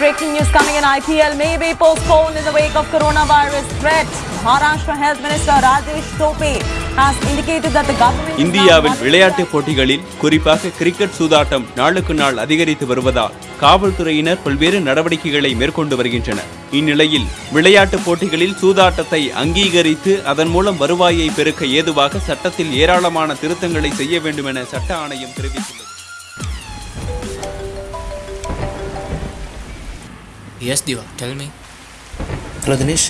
IPL may be postponed in the wake of coronavirus threat. Maharashtra Health Minister Rajesh Tope has indicated that the government இந்தியாவில் விளையாட்டுப் போட்டிகளில் குறிப்பாக cricket சூதாட்டம் நாளுக்கு நாள் அதிகரித்து வருவதால் காவல்துறையினர் பல்வேறு நடவடிக்கைகளை மேற்கொண்டு வருகின்றனர். இந்நிலையில் விளையாட்டுப் போட்டிகளில் சூதாட்டத்தை அங்கீகரித்து அதன் மூலம் வருவாயை பெருக்க ஏதுவாக சட்டத்தில் ஏராளமான திருத்தங்களை செய்ய வேண்டும் என சட்ட ஆணையம் தெரிவித்துள்ளது. Yes, Diva, tell me. Hello Dinesh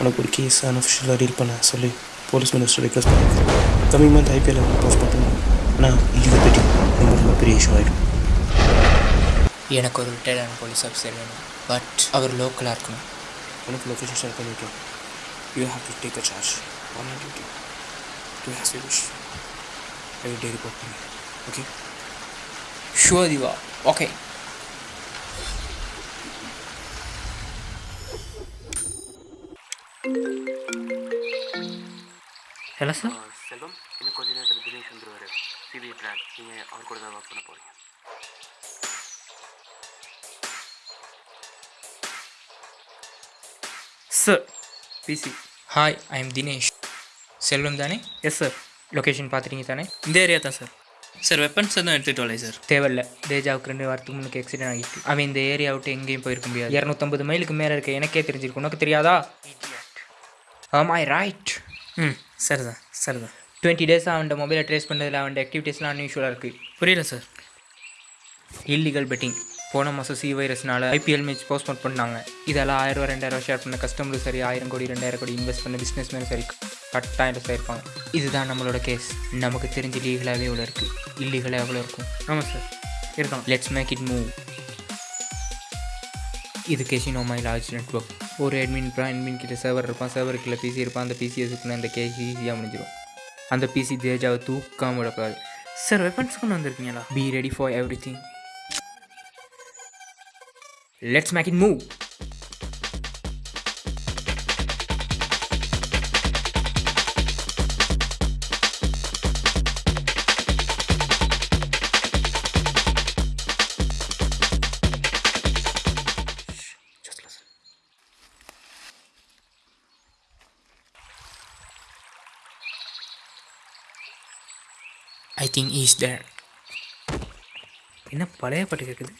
உனக்கு ஒரு கேஸ் அன்அஃபிஷியலாக டீல் பண்ண சொல்லி போலீஸ் மினிஸ்டர் ரிக்வஸ்ட் பண்ணியிருக்கேன் கம்மிங் மந்த் ஐபிஎல் போஸ்ட் பண்ணுறேன். ஆனால் இல்லீகல் பெட்டிங் ரொம்ப ரொம்ப பெரிய இஷ்யூ ஆகிடும் எனக்கு ஒரு ரிட்டையர்டான போலீஸ் ஆஃபீஸர் வேணும் பட் அவர் லோக்கலாக இருக்கணும். உனக்கு லொக்கேஷன் ஷேர் பண்ணியிருக்கேன் you have to take a charge on duty to has you wish every day report பண்ணி okay sure Diva okay hello sir Selvam இன்னும் கொஞ்ச நேரத்தில் தினேஷ் வந்துருவார் சிபிஐ ட்ராக் நீங்கள் அவர் கூட தான் ஒர்க் பண்ண போகிறீங்க sir PC hi I am Dinesh Selvam தானே எஸ் சார் லொக்கேஷன் பார்த்துட்டீங்க தானே? இந்த ஏரியா தான் சார் சார் வெப்பன்ஸ் எதுவும் எடுத்துகிட்டு வரலை சார் தேவையில்ல. தேஜாவுக்கு ரெண்டு வாரத்துக்கு முன்னுக்கு ஆக்சிடென்ட் ஆகிட்டு. அவன் இந்த ஏரியா விட்டு எங்கேயும் போயிருக்க முடியாது. இரநூத்தம்பது மைலுக்கு மேலே இருக்க எனக்கே தெரிஞ்சிருக்கு உனக்கு தெரியாதா? ஆம் ஐ ரைட் ம். சரி தான் சரி தான் டுவெண்ட்டி டேஸ் அவன் மொபைலை ட்ரேஸ் பண்ணதில் அவன் ஆக்டிவிட்டீஸ்லாம் அன்யூஷுவலாக இருக்குது புரியல சார் இல்லீகல் பெட்டிங் போன மாதம் சி வைரஸ்னால ஐபிஎல் மேட்ச் போஸ்ட்போன் பண்ணாங்க. இதெல்லாம் ஆயிரம் ரெண்டாயிரம் ஷேர் பண்ண கஸ்டமரும் சரி ஆயிரம் கோடி ரெண்டாயிரம் கோடி இன்வெஸ்ட் பண்ண பிஸ்னஸ் சரி கட்டாயம் சேர்ப்பாங்க இதுதான் நம்மளோட கேஸ் நமக்கு தெரிஞ்சு லீகலாகவே எவ்வளோ இருக்குது இல்லீகலாக எவ்வளோ இருக்கும்? ஆமாம் சார் இருக்கலாம். லெட்ஸ் மேக் இட் மூவ் இது கெசினோ மை லார்ஜ் நெட்ஒர்க் ஒரு அட்மின் இருப்பான் அட்மின் கிட்ட சர்வர் இருப்பான் சர்வருக்குள்ள பிசி இருப்பான் அந்த பிசியை சுற்றின அந்த கேஸ் ஈஸியாக முடிஞ்சிடும் அந்த பிசி தேஜாவை தூக்காம விடக்கூடாது. சார் வெப்பன்ஸ் கொண்டு வந்திருக்கீங்களா? Be ready for everything let's make it move I think is there என்ன பழைய பாட்டு கேட்குது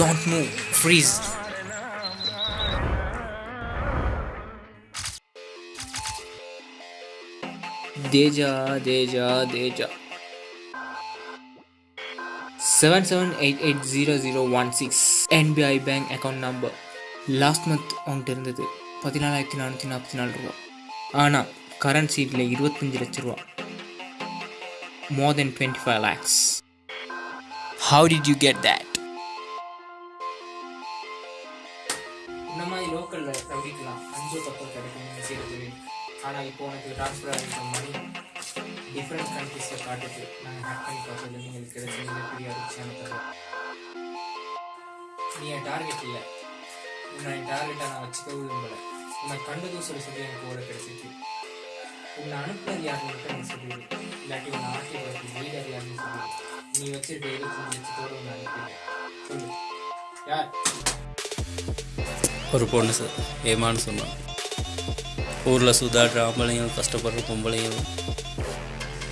don't move freeze Teja Teja Teja seven seven eight eight zero zero one six NBI bank account number last month அவங்ககிட்ட இருந்தது. பதினாலாயிரத்தி நானூற்றி நாற்பத்தி நாலு ரூபா. ஆனால் கரண்ட் சீட்டில் இருபத்தஞ்சு லட்ச ரூபா. More than twenty five lakhs how did you get that அஞ்சு பத்து கிடைக்கும் சேர்த்து ஆனால் இப்போ உனக்கு ட்ரான்ஸ்ஃபர் ஆகிருக்க மணி டிஃப்ரெண்ட் கண்ட்ரீஸில் காட்டுது. நாங்கள் ஹேக் பண்ணி பார்த்ததில் நீங்கள் கிடைச்ச மிகப்பெரிய அதிர்ச்சியான தகவல் நீ என் டார்கெட் இல்லை. உன்னை என் டார்கெட்டை நான் வச்சுக்க விரும்பலை. உன்னை கண்டதும் சொல்லி சொல்லி எனக்கு ஓட கிடைச்சிச்சு உன்னை அனுப்புறது யாருன்னு மட்டும் நீ சொல்லிடு. இல்லாட்டி உன்னை ஆட்டி வளர்த்து லீடர் யாருன்னு சொல்லிடு. நீ வச்சிருக்க இருபத்தஞ்சு லட்சத்தோடு உன்னை அனுப்பிடு சொல்லு. யார்? ஒரு பொண்ணு சார். ஏமான்னு சொன்னான். ஊரில் சுதாடுற ஆம்பளையும் கஷ்டப்படுற பொம்பளையும்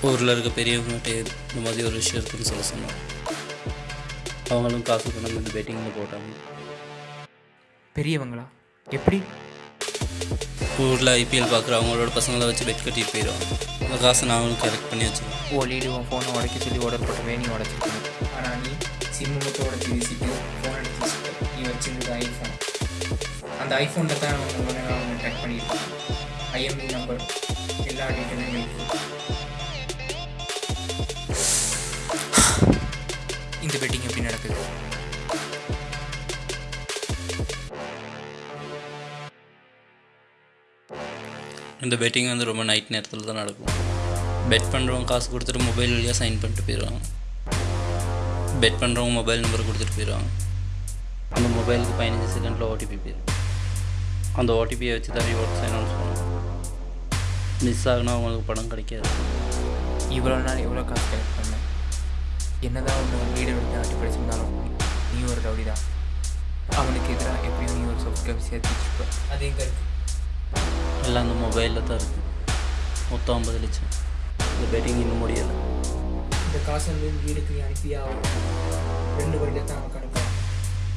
ஊரில் இருக்க பெரியவங்ககிட்ட இந்த மாதிரி ஒரு விஷயம் இருக்குன்னு சொல்ல சொன்னான். அவங்களும் காசு கொண்டு வந்து பெட்டிங்கில் போட்டாங்க. பெரியவங்களா? எப்படி? ஊரில் ஐபிஎல் பார்க்குற அவங்களோட பசங்களை வச்சு பெட் கட்டிட்டு போயிடுவாங்க அந்த காசை நான் அவங்களுக்கு கலெக்ட் பண்ணி வச்சுருவேன் ஓ லீடு உன் ஃபோனை உடைக்க சொல்லி ஆர்டர் போட்ட வேணி உடச்சிருக்கணும். ஆனால் நீ சிம்மு மட்டும் உடச்சி வீசிட்டு ஃபோன் எடுத்து நீ வச்சிருந்தது ஐஃபோன் அந்த ஐஃபோனில் தான் உங்களை நான் அவங்க ட்ராக் பண்ணியிருக்கேன். ஐஎம்இ நம்பர் எல்லா டீட்டெயிலும் இருக்குது இந்த பெட்டிங் எப்படி நடக்குது? இந்த பெட்டிங் வந்து ரொம்ப நைட் நேரத்தில் தான் நடக்கும். பெட் பண்ணுறவங்க காசு கொடுத்துட்டு மொபைல் வழியாக சைன் பண்ணிட்டு போயிடுவாங்க. பெட் பண்ணுறவங்க மொபைல் நம்பர் கொடுத்துட்டு போயிடுவாங்க. அந்த மொபைலுக்கு பதினஞ்சு செகண்டில் ஓடிபி போயிடுவாங்க அந்த ஓடிபியை வச்சு தான் ரிவார்ட்ஸ் அனௌன்ஸ் பண்ணுவோம் மிஸ் ஆகுனா அவங்களுக்கு பணம் கிடைக்காது. இவ்வளோ நாள் எவ்வளோ காசு கலெக்ட் பண்ணேன் என்னதான் ஒன்று வீடு விட்டு ஆட்டி படிச்சிருந்தாலும் நீ ஒரு ரவுடி தான். அவனுக்கு எதிராக எப்படியும் நீ ஒரு சொற்கள் சேர்த்து வச்சுப்ப அது எங்கே இருக்கு? எல்லாம் அந்த மொபைலில் தான் இருக்குது மொத்தம் ஐம்பது லட்சம். இந்த பெட்டிங் இன்னும் முடியலை. இந்த காசு வந்து வீடுக்கு நீ அனுப்பியா. ரெண்டு வழியில் தான் நமக்கு அனுப்பலாம்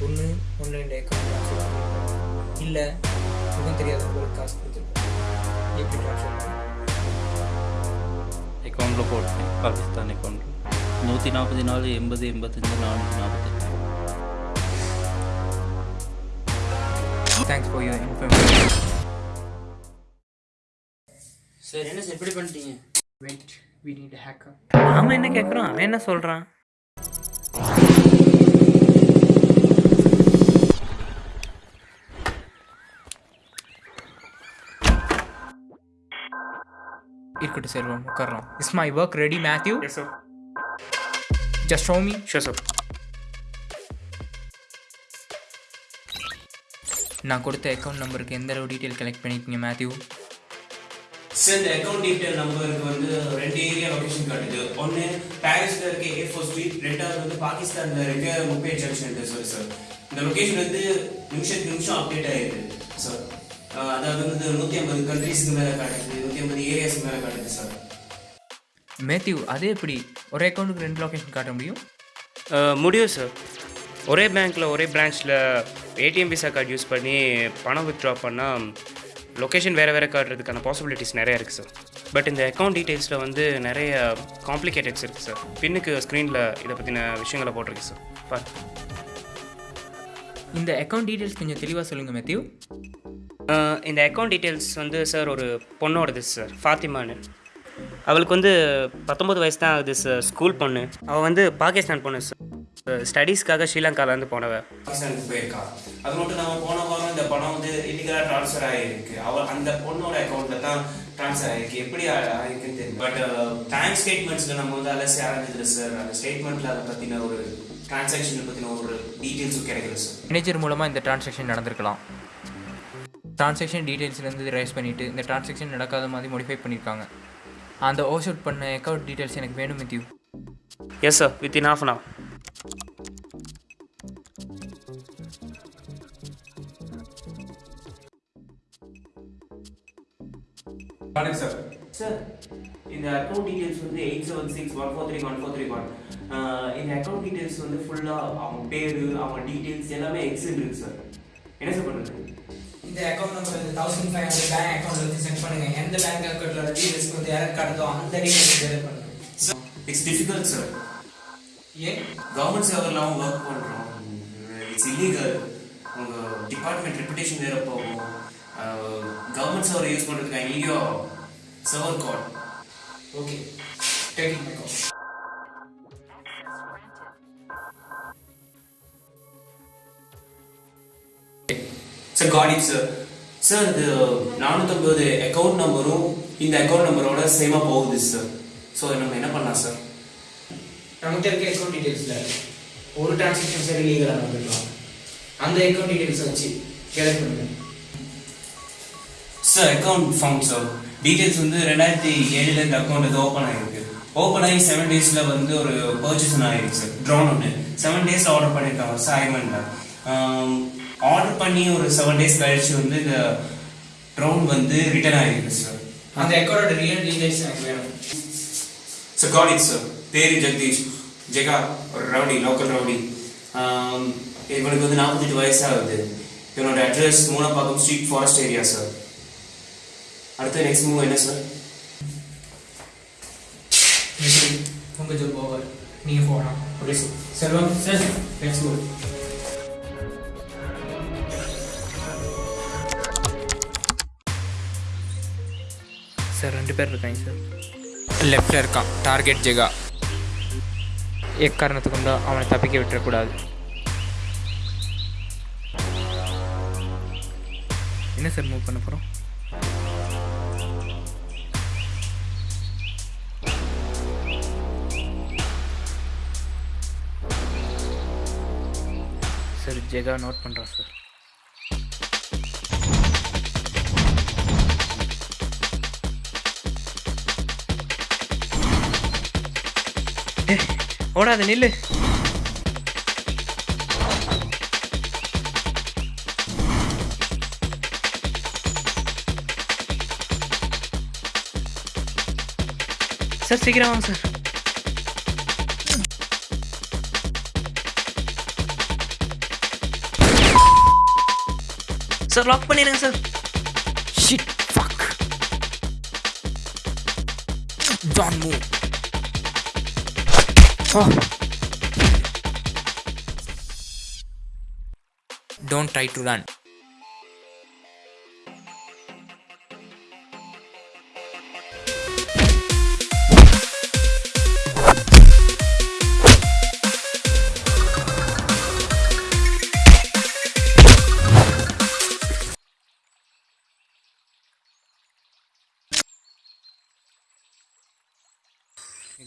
ஒன்று ஆன்லைனில் அக்கௌண்ட் இல்லை முகம் தெரியாதவங்களுக்கு காசு கொடுத்துருக்கோம் எப்படி ட்ரான்ஸ்ஃபர் பண்ணணும் அக்கௌண்ட்டில் போட்டேன் பாகிஸ்தான் அக்கௌண்ட் நூற்றி நாற்பத்தி நாலு எண்பது எண்பத்தஞ்சு நானூற்றி நாற்பத்தெட்டு thanks for your information sir என்ன சார் எப்படி பண்ணிட்டீங்க? வெயிட் வி நீட் ஹேக்கர் நாம என்ன கேட்குறோம் அவன் என்ன சொல்கிறான் இருக்கட்டும் செல்வம் உட்காரலாம் is my work ready Mathew yes sir just show me sure sir நான் கொடுத்த அக்கௌண்ட் நம்பருக்கு எந்த அளவு டீட்டெயில் கலெக்ட் பண்ணியிருக்கீங்க மேத்யூ சார் இந்த அக்கௌண்ட் டீட்டெயில் நம்பருக்கு வந்து ரெண்டு ஏரியா லொகேஷன் காட்டுது. ஒன்று பாரிஸில் இருக்க ஏ ஃபோர் ஸ்ட்ரீட் ரெண்டாவது வந்து பாகிஸ்தானில் இருக்க முப்பே ஜங்ஷன் சார் சார் இந்த லொகேஷன் வந்து நிமிஷத்துக்கு நிமிஷம் அப்டேட் ஆகிடுது சார் அதாவது வந்து நூற்றி ஐம்பது கண்ட்ரீஸ்க்கு மேலே காட்டுது. நூற்றி ஐம்பது ஏரியாஸ்க்கு மேலே காட்டுது சார் மேத்யூ அதே எப்படி? ஒரு அக்கௌண்ட்டுக்கு ரெண்டு லொகேஷன் காட்ட முடியும்? முடியும் சார் ஒரே பேங்க்கில் ஒரே பிரான்ச்சில் ஏடிஎம் விசா கார்டு யூஸ் பண்ணி பணம் வித்ட்ரா பண்ணால் லொக்கேஷன் வேறு வேறு காட்டுறதுக்கான பாசிபிலிட்டிஸ் நிறைய இருக்குது சார் பட் இந்த அக்கௌண்ட் டீட்டெயில்ஸில் வந்து நிறைய காம்ப்ளிகேட்டட்ஸ் இருக்குது சார் பின்னுக்கு ஸ்க்ரீனில் இதை பற்றின விஷயங்களை போட்டிருக்கு சார் பாரு இந்த அக்கௌண்ட் டீட்டெயில்ஸ் கொஞ்சம் தெளிவாக சொல்லுங்கள் மேத்யூ. இந்த அக்கௌண்ட் டீட்டெயில்ஸ் வந்து சார் ஒரு பொண்ணோடது சார் ஃபாத்திமான்னு. அவளுக்கு வந்து பத்தொம்பது வயசு தான் ஆகுது சார் ஸ்கூல் பொண்ணு. அவள் வந்து பாகிஸ்தான் பொண்ணு சார் ஸ்டடீஸ்க்காக ஸ்ரீலங்காலேருந்து போனவ. பாகிஸ்தானுக்கு போயிருக்கா. அது மட்டும் நம்ம போன வாரம் இந்த பணம் வந்து இல்லீகலாக ட்ரான்ஸ்ஃபர் ஆகிருக்கு அவள் அந்த பொண்ணோட அக்கௌண்ட்டில் தான் ட்ரான்ஸ்ஃபர் ஆகிருக்கு எப்படி ஆகிருக்குன்னு தெரியும் பட் பேங்க் ஸ்டேட்மெண்ட்ஸில் நம்ம வந்து அலசி ஆரம்பிச்சது சார் அந்த ஸ்டேட்மெண்ட்டில் அதை பற்றின ஒரு டிரான்சாக்ஷனை பற்றின ஒரு டீட்டெயில்ஸும் கிடைக்கல சார் மேனேஜர் மூலமாக இந்த டிரான்சாக்ஷன் நடந்திருக்கலாம். டிரான்சாக்ஷன் டீட்டெயில்ஸ்லேருந்து ரைஸ் பண்ணிவிட்டு இந்த டிரான்சாக்ஷன் நடக்காத மாதிரி மோடிஃபை பண்ணியிருக்காங்க அந்த ஓஸ் அவுட் பண்ண அக்கௌண்ட் டீட்டெயில்ஸ் எனக்கு வேணும் Mathew yes sir within half an hour வணக்கம் சார் சார் இந்த அக்கௌண்ட் டீடைல்ஸ் வந்து eight seven six one four three one four three one இந்த அக்கௌண்ட் டீடைல்ஸ் வந்து ஃபுல்லாக அவங்க பேர் அவங்க டீடைல்ஸ் எல்லாமே எக்ஸில் இருக்கு சார் என்ன சார் பண்ணுறது இந்த அக்கௌண்ட் நம்பர் இந்த தௌசண்ட் ஃபைவ் ஹண்ட்ரட் பேங்க் அக்கௌண்ட்ல வந்து சென்ட் பண்ணுங்க. எந்த பேங்க் அக்கௌண்ட்ல டீடைல்ஸ் வந்து யாருக்கு காட்டுதோ அந்த டீடைல்ஸ் டெலிட் பண்ணுங்க. இட்ஸ் டிஃபிகல்ட் சார் ஏன்? கவர்மெண்ட் சர்வர்லாம் ஒர்க் பண்ணுறோம் இட்ஸ் இல்லீகல் உங்கள் டிபார்ட்மெண்ட் ரெப்புடேஷன் வேற போகும். கவர்மெண்ட் சர்வர் யூஸ் பண்ணுறதுக்கு ஐயோ server call okay taking my call sir got it sir sir இது நானூற்றம்பது அக்கௌண்ட் நம்பரும் இந்த அக்கௌண்ட் நம்பரோட சேமாக போகுது சார் ஸோ நம்ம என்ன பண்ணலாம் சார் நம்மகிட்ட இருக்க அக்கௌண்ட் டீடைல்ஸ்ல ஒரு டிரான்சாக்ஷன் சரி லீகலாக நடந்துக்கலாம் அந்த அக்கௌண்ட் டீடைல்ஸ் வச்சு கலெக்ட் பண்ணுங்க. Sir account found sir details வந்து ரெண்டாயிரத்தி ஏழுல இந்த அக்கௌண்ட் இது ஓப்பன் ஆகிருக்கு ஓப்பன் ஆகி செவன் டேஸில் வந்து ஒரு பர்ச்சேஸ் ஆகிருக்கு சார் ட்ரோன் ஒன்று செவன் டேஸில் ஆர்டர் பண்ணியிருக்காங்க சார் ஐமனில் ஆர்டர் பண்ணி ஒரு செவன் டேஸ் கழிச்சு வந்து இந்த ட்ரோன் வந்து ரிட்டர்ன் ஆகிருக்கு சார் அந்த அக்கௌண்டோட ரியல் டீடைல்ஸ் எனக்கு வேணும். சார் காட் இட் சார் பேரு ஜெகதீஷ். ஜெகா ஒரு ரவுடி லோக்கல் ரவுடி. ஆம், இவனுக்கு வந்து நாற்பத்தெட்டு வயசாகுது. இவனோட address Moolapakkam street forest area sir அடுத்து நெக்ஸ்ட் மூவ் என்ன சார் உங்கள் ஜாப் ஓவர் நீங்கள் போகலாம் okay sir Selvam sir let's go sir ரெண்டு பேர் இருக்காங்க சார். லெஃப்டில் இருக்கான். டார்கெட் ஜெகா. எக்காரணத்துக்கு கொண்டு அவனை தப்பிக்க விட்டுறக்கூடாது. என்ன சார் மூவ் பண்ண போகிறோம் சார் ஜெகா நோட் பண்ணுறோம் சார். ஓடாத நில்லு. சார் சீக்கிரம் வாங்க சார். சார் லாக் பண்ணிடுங்க sir. Shit fuck don't move Don't try to run.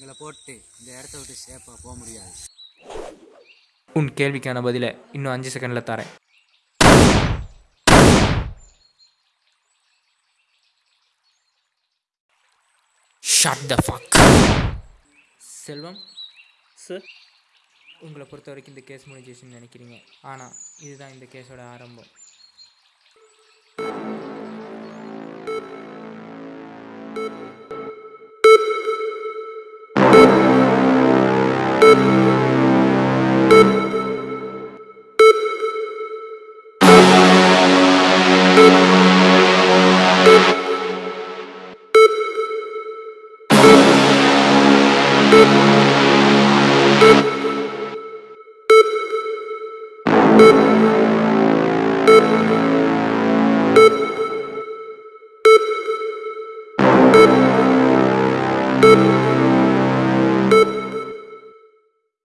எங்களை போட்டு இந்த இடத்த விட்டு சேஃபாக போக முடியாது. உன் கேள்விக்கான பதிலை இன்னும் அஞ்சு செகண்டில் தரேன். Shut the fuck Selvam sir உங்களை பொறுத்த வரைக்கும் இந்த கேஸ் முடிஞ்சிச்சுன்னு நினைக்கிறீங்க. ஆனால் இதுதான் இந்த கேஸோட ஆரம்பம்.